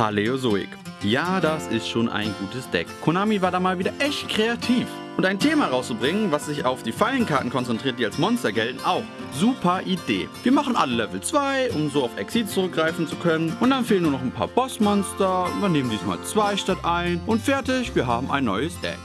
Paleozoik. Ja, das ist schon ein gutes Deck. Konami war da mal wieder echt kreativ. Und ein Thema rauszubringen, was sich auf die Fallenkarten konzentriert, die als Monster gelten, auch. Super Idee. Wir machen alle Level 2, um so auf Exit zurückgreifen zu können. Und dann fehlen nur noch ein paar Bossmonster. Wir nehmen diesmal 2 statt 1. Und fertig, wir haben ein neues Deck.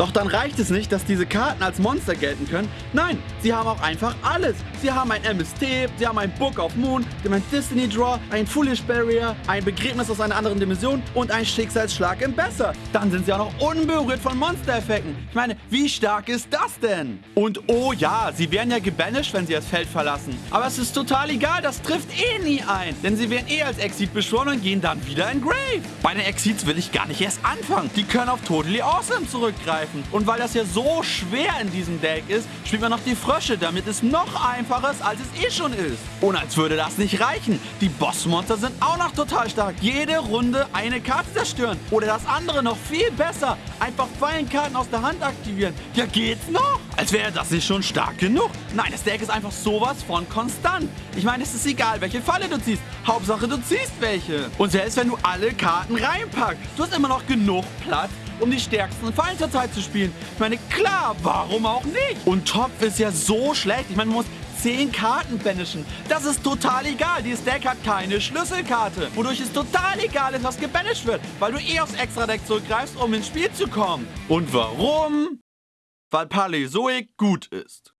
Doch dann reicht es nicht, dass diese Karten als Monster gelten können. Nein, sie haben auch einfach alles. Sie haben ein MST, sie haben ein Book of Moon, sie haben ein Destiny Draw, ein Foolish Barrier, ein Begräbnis aus einer anderen Dimension und ein Schicksalsschlag im Besser. Dann sind sie auch noch unberührt von Monster-Effekten. Ich meine, wie stark ist das denn? Und oh ja, sie werden ja gebanished, wenn sie das Feld verlassen. Aber es ist total egal, das trifft eh nie ein. Denn sie werden eh als Exit beschworen und gehen dann wieder in Grave. Bei den Exits will ich gar nicht erst anfangen. Die können auf Totally Awesome zurückgreifen greifen. Und weil das ja so schwer in diesem Deck ist, spielt man noch die Frösche, damit es noch einfacher ist, als es eh schon ist. Und als würde das nicht reichen. Die Bossmonster sind auch noch total stark. Jede Runde eine Karte zerstören. Oder das andere noch viel besser. Einfach Fallenkarten aus der Hand aktivieren. Ja, geht's noch? Als wäre das nicht schon stark genug. Nein, das Deck ist einfach sowas von konstant. Ich meine, es ist egal, welche Falle du ziehst. Hauptsache, du ziehst welche. Und selbst wenn du alle Karten reinpackst, du hast immer noch genug Platz, um die stärksten Fallen zur Zeit zu spielen. Ich meine, klar, warum auch nicht? Und Topf ist ja so schlecht. Ich meine, man muss 10 Karten banishen. Das ist total egal. Dieses Deck hat keine Schlüsselkarte. Wodurch es total egal ist, was gebanished wird. Weil du eh aufs Extra-Deck zurückgreifst, um ins Spiel zu kommen. Und warum? Weil Paleozoic gut ist.